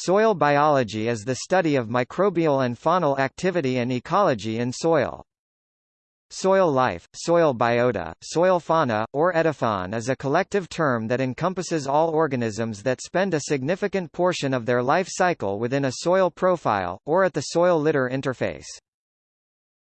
Soil biology is the study of microbial and faunal activity and ecology in soil. Soil life, soil biota, soil fauna, or edaphon is a collective term that encompasses all organisms that spend a significant portion of their life cycle within a soil profile, or at the soil-litter interface.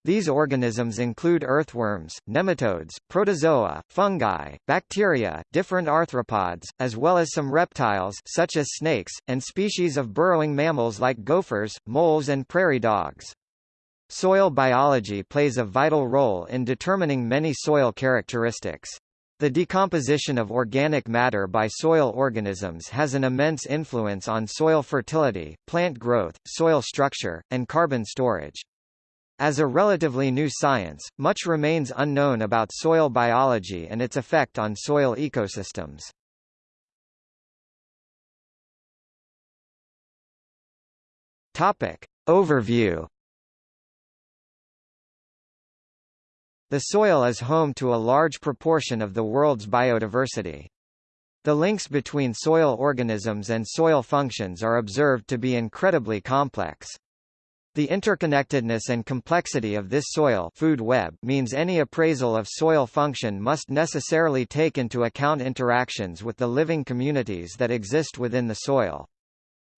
These organisms include earthworms, nematodes, protozoa, fungi, bacteria, different arthropods, as well as some reptiles such as snakes, and species of burrowing mammals like gophers, moles and prairie dogs. Soil biology plays a vital role in determining many soil characteristics. The decomposition of organic matter by soil organisms has an immense influence on soil fertility, plant growth, soil structure, and carbon storage. As a relatively new science, much remains unknown about soil biology and its effect on soil ecosystems. Topic. Overview The soil is home to a large proportion of the world's biodiversity. The links between soil organisms and soil functions are observed to be incredibly complex. The interconnectedness and complexity of this soil food web means any appraisal of soil function must necessarily take into account interactions with the living communities that exist within the soil.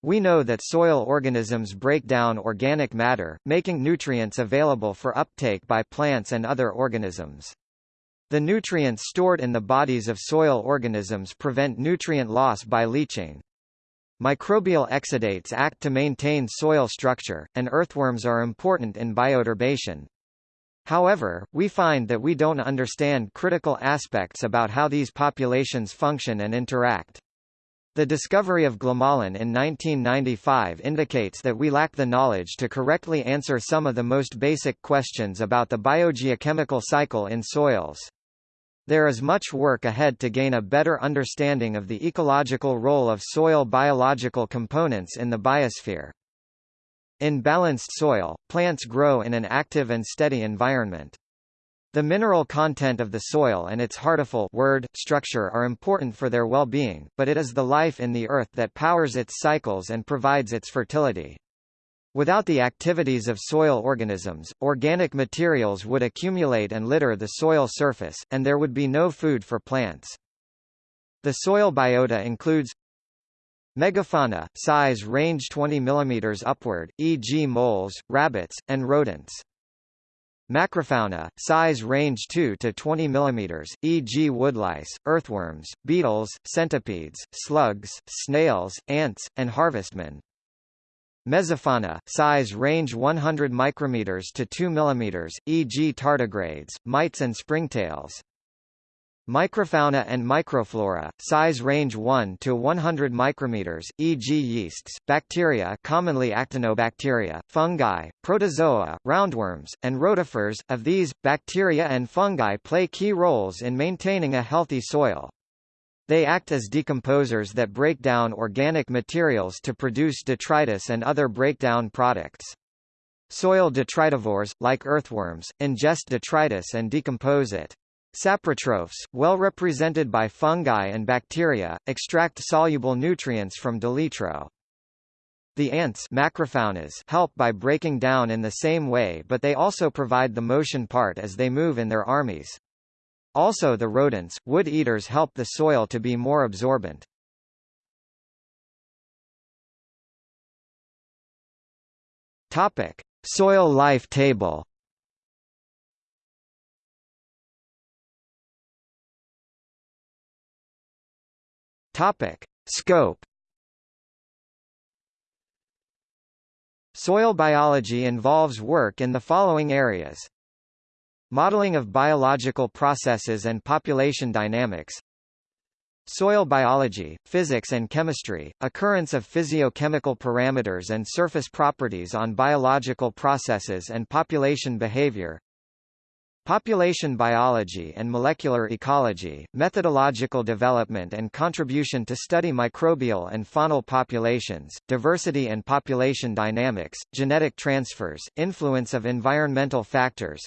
We know that soil organisms break down organic matter, making nutrients available for uptake by plants and other organisms. The nutrients stored in the bodies of soil organisms prevent nutrient loss by leaching. Microbial exudates act to maintain soil structure, and earthworms are important in bioturbation. However, we find that we don't understand critical aspects about how these populations function and interact. The discovery of glomalin in 1995 indicates that we lack the knowledge to correctly answer some of the most basic questions about the biogeochemical cycle in soils. There is much work ahead to gain a better understanding of the ecological role of soil biological components in the biosphere. In balanced soil, plants grow in an active and steady environment. The mineral content of the soil and its heartiful word structure are important for their well-being, but it is the life in the earth that powers its cycles and provides its fertility. Without the activities of soil organisms, organic materials would accumulate and litter the soil surface, and there would be no food for plants. The soil biota includes Megafauna, size range 20 mm upward, e.g. moles, rabbits, and rodents. Macrofauna, size range 2 to 20 mm, e.g. woodlice, earthworms, beetles, centipedes, slugs, snails, ants, and harvestmen. Mesofauna, size range 100 micrometers to 2 mm, e.g. tardigrades, mites and springtails. Microfauna and microflora, size range 1 to 100 micrometers, e.g. yeasts, bacteria commonly actinobacteria, fungi, protozoa, roundworms, and rotifers. Of these, bacteria and fungi play key roles in maintaining a healthy soil. They act as decomposers that break down organic materials to produce detritus and other breakdown products. Soil detritivores, like earthworms, ingest detritus and decompose it. Saprotrophs, well represented by fungi and bacteria, extract soluble nutrients from deletro. The ants macrofaunas help by breaking down in the same way but they also provide the motion part as they move in their armies. Also the rodents, wood eaters help the soil to be more absorbent. Topic: Soil life table. Topic: Scope. Soil biology involves work in the following areas. Modeling of biological processes and population dynamics Soil biology, physics and chemistry, occurrence of physiochemical parameters and surface properties on biological processes and population behavior Population biology and molecular ecology, methodological development and contribution to study microbial and faunal populations, diversity and population dynamics, genetic transfers, influence of environmental factors,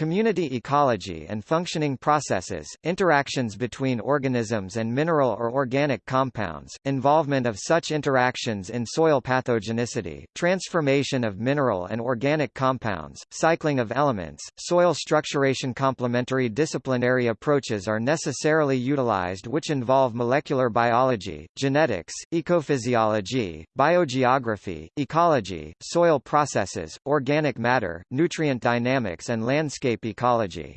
community ecology and functioning processes, interactions between organisms and mineral or organic compounds, involvement of such interactions in soil pathogenicity, transformation of mineral and organic compounds, cycling of elements, soil structuration. Complementary disciplinary approaches are necessarily utilized which involve molecular biology, genetics, ecophysiology, biogeography, ecology, soil processes, organic matter, nutrient dynamics and landscape ecology.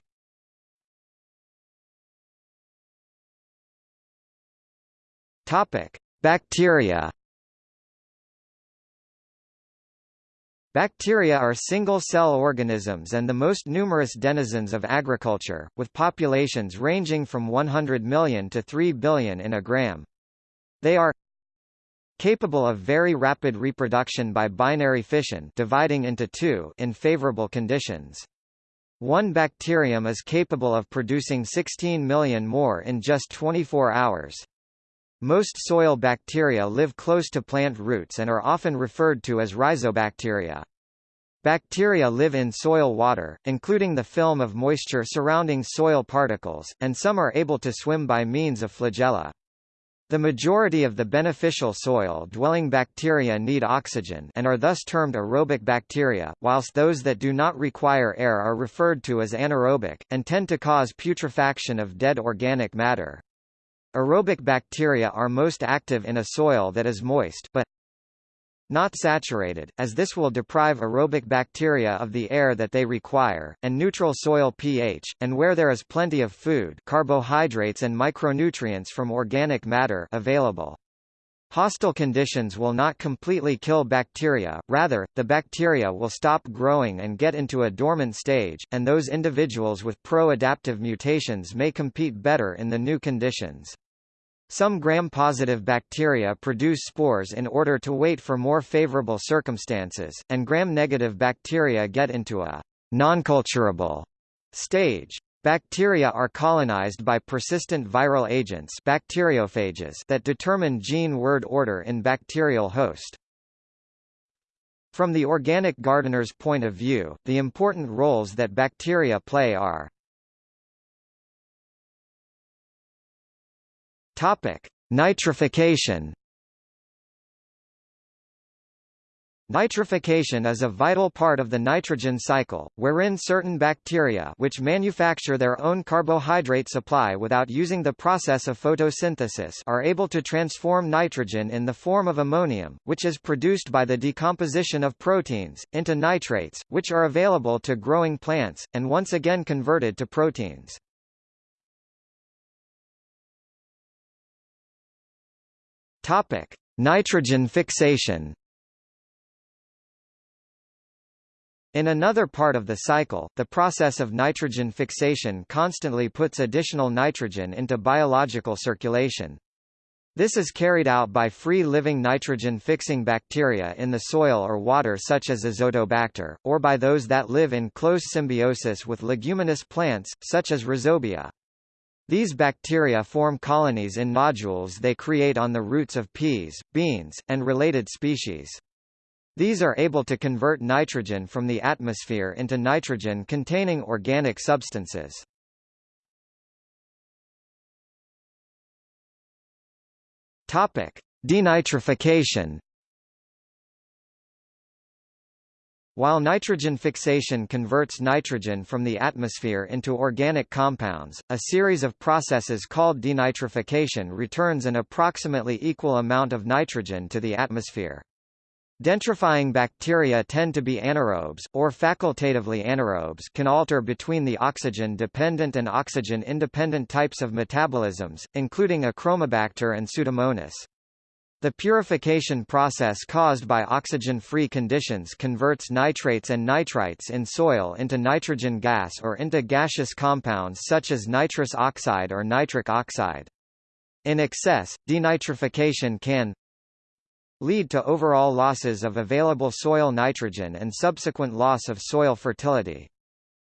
Topic: Bacteria Bacteria are single-cell organisms and the most numerous denizens of agriculture, with populations ranging from 100 million to 3 billion in a gram. They are capable of very rapid reproduction by binary fission dividing into two in favorable conditions. One bacterium is capable of producing 16 million more in just 24 hours. Most soil bacteria live close to plant roots and are often referred to as rhizobacteria. Bacteria live in soil water, including the film of moisture surrounding soil particles, and some are able to swim by means of flagella. The majority of the beneficial soil-dwelling bacteria need oxygen and are thus termed aerobic bacteria, whilst those that do not require air are referred to as anaerobic, and tend to cause putrefaction of dead organic matter. Aerobic bacteria are most active in a soil that is moist but not saturated, as this will deprive aerobic bacteria of the air that they require, and neutral soil pH, and where there is plenty of food carbohydrates and micronutrients from organic matter available. Hostile conditions will not completely kill bacteria, rather, the bacteria will stop growing and get into a dormant stage, and those individuals with pro-adaptive mutations may compete better in the new conditions. Some gram-positive bacteria produce spores in order to wait for more favorable circumstances, and gram-negative bacteria get into a nonculturable stage. Bacteria are colonized by persistent viral agents bacteriophages that determine gene word order in bacterial host. From the organic gardener's point of view, the important roles that bacteria play are Topic: Nitrification. Nitrification is a vital part of the nitrogen cycle, wherein certain bacteria which manufacture their own carbohydrate supply without using the process of photosynthesis are able to transform nitrogen in the form of ammonium, which is produced by the decomposition of proteins, into nitrates, which are available to growing plants, and once again converted to proteins. Topic: Nitrogen fixation. In another part of the cycle, the process of nitrogen fixation constantly puts additional nitrogen into biological circulation. This is carried out by free-living nitrogen-fixing bacteria in the soil or water such as Azotobacter, or by those that live in close symbiosis with leguminous plants, such as Rhizobia. These bacteria form colonies in nodules they create on the roots of peas, beans, and related species. These are able to convert nitrogen from the atmosphere into nitrogen-containing organic substances. Topic: Denitrification While nitrogen fixation converts nitrogen from the atmosphere into organic compounds, a series of processes called denitrification returns an approximately equal amount of nitrogen to the atmosphere. Denitrifying bacteria tend to be anaerobes, or facultatively anaerobes can alter between the oxygen-dependent and oxygen-independent types of metabolisms, including Achromobacter and Pseudomonas. The purification process caused by oxygen-free conditions converts nitrates and nitrites in soil into nitrogen gas or into gaseous compounds such as nitrous oxide or nitric oxide. In excess, denitrification can lead to overall losses of available soil nitrogen and subsequent loss of soil fertility.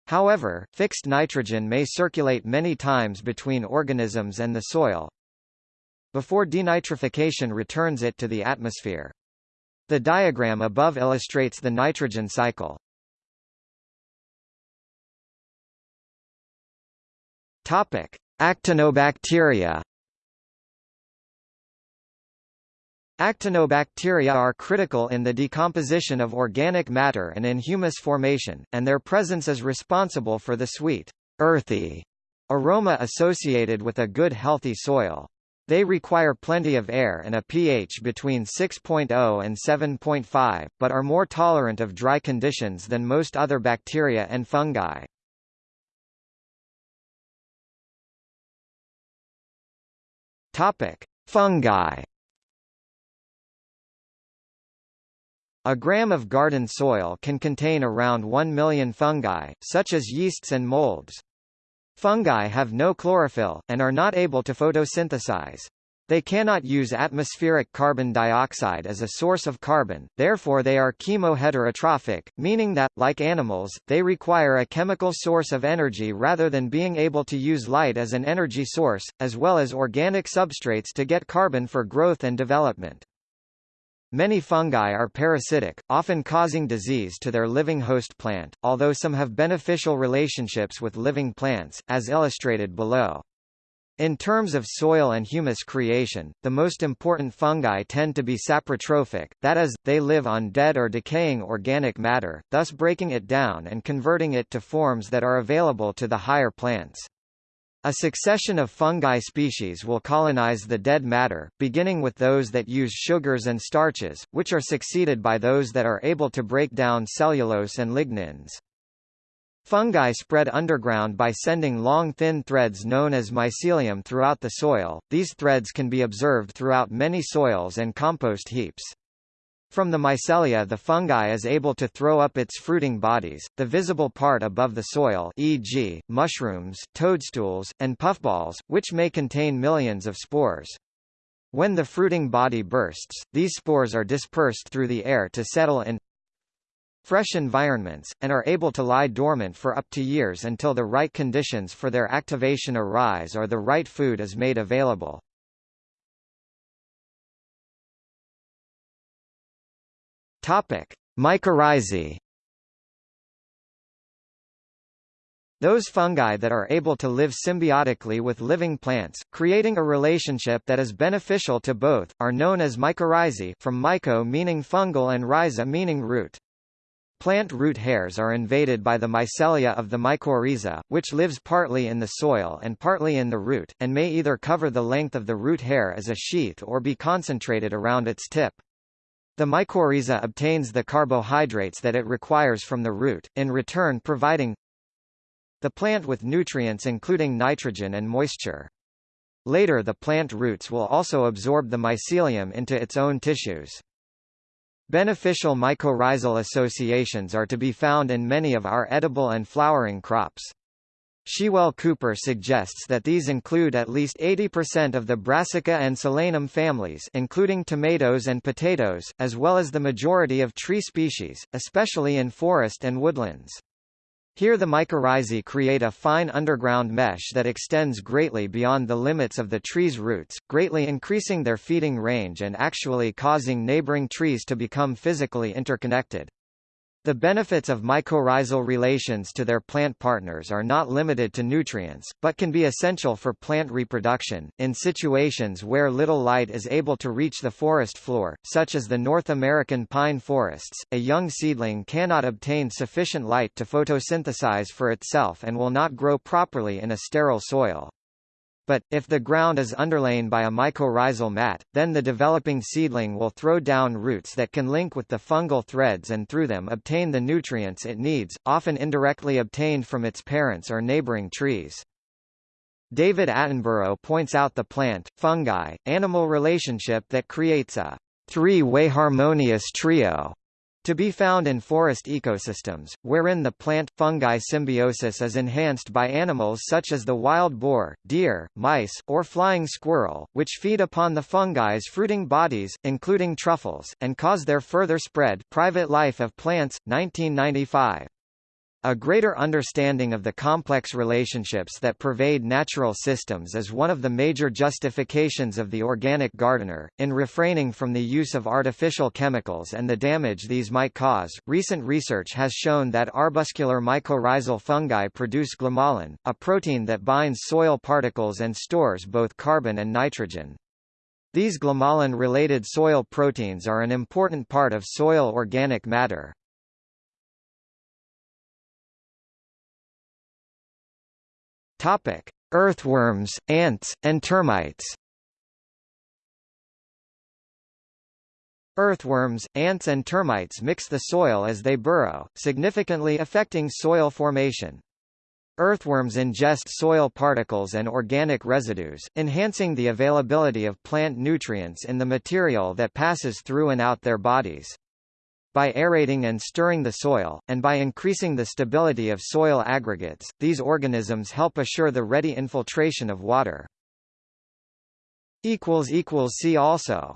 However, fixed nitrogen may circulate many times between organisms and the soil, before denitrification returns it to the atmosphere. The diagram above illustrates the nitrogen cycle. Topic: Actinobacteria. Actinobacteria are critical in the decomposition of organic matter and in humus formation, and their presence is responsible for the sweet, earthy aroma associated with a good healthy soil. They require plenty of air and a pH between 6.0 and 7.5, but are more tolerant of dry conditions than most other bacteria and fungi. Topic: Fungi. A gram of garden soil can contain around 1 million fungi, such as yeasts and molds. Fungi have no chlorophyll, and are not able to photosynthesize. They cannot use atmospheric carbon dioxide as a source of carbon, therefore they are chemoheterotrophic, meaning that, like animals, they require a chemical source of energy rather than being able to use light as an energy source, as well as organic substrates to get carbon for growth and development. Many fungi are parasitic, often causing disease to their living host plant, although some have beneficial relationships with living plants, as illustrated below. In terms of soil and humus creation, the most important fungi tend to be saprotrophic, that is, they live on dead or decaying organic matter, thus breaking it down and converting it to forms that are available to the higher plants. A succession of fungi species will colonize the dead matter, beginning with those that use sugars and starches, which are succeeded by those that are able to break down cellulose and lignins. Fungi spread underground by sending long thin threads known as mycelium throughout the soil. These threads can be observed throughout many soils and compost heaps. From the mycelia the fungi is able to throw up its fruiting bodies, the visible part above the soil e.g., mushrooms, toadstools, and puffballs, which may contain millions of spores. When the fruiting body bursts, these spores are dispersed through the air to settle in fresh environments, and are able to lie dormant for up to years until the right conditions for their activation arise or the right food is made available. Topic: Mycorrhizae. Those fungi that are able to live symbiotically with living plants, creating a relationship that is beneficial to both, are known as mycorrhizae from myco meaning fungal and rhiza meaning root. Plant root hairs are invaded by the mycelia of the mycorrhiza, which lives partly in the soil and partly in the root, and may either cover the length of the root hair as a sheath or be concentrated around its tip. The mycorrhiza obtains the carbohydrates that it requires from the root, in return providing the plant with nutrients including nitrogen and moisture. Later the plant roots will also absorb the mycelium into its own tissues. Beneficial mycorrhizal associations are to be found in many of our edible and flowering crops. Shewell Cooper suggests that these include at least 80% of the Brassica and Solanum families including tomatoes and potatoes, as well as the majority of tree species, especially in forest and woodlands. Here the mycorrhizae create a fine underground mesh that extends greatly beyond the limits of the tree's roots, greatly increasing their feeding range and actually causing neighboring trees to become physically interconnected. The benefits of mycorrhizal relations to their plant partners are not limited to nutrients, but can be essential for plant reproduction. In situations where little light is able to reach the forest floor, such as the North American pine forests, a young seedling cannot obtain sufficient light to photosynthesize for itself and will not grow properly in a sterile soil. But, if the ground is underlain by a mycorrhizal mat, then the developing seedling will throw down roots that can link with the fungal threads and through them obtain the nutrients it needs, often indirectly obtained from its parents or neighboring trees. David Attenborough points out the plant-fungi-animal relationship that creates a three-way harmonious trio to be found in forest ecosystems, wherein the plant-fungi symbiosis is enhanced by animals such as the wild boar, deer, mice, or flying squirrel, which feed upon the fungi's fruiting bodies, including truffles, and cause their further spread Private Life of Plants, 1995. A greater understanding of the complex relationships that pervade natural systems is one of the major justifications of the organic gardener, in refraining from the use of artificial chemicals and the damage these might cause. Recent research has shown that arbuscular mycorrhizal fungi produce glomalin, a protein that binds soil particles and stores both carbon and nitrogen. These glomalin-related soil proteins are an important part of soil organic matter. Topic: Earthworms, ants, and termites. Earthworms, ants and termites mix the soil as they burrow, significantly affecting soil formation. Earthworms ingest soil particles and organic residues, enhancing the availability of plant nutrients in the material that passes through and out their bodies. By aerating and stirring the soil, and by increasing the stability of soil aggregates, these organisms help assure the ready infiltration of water. See also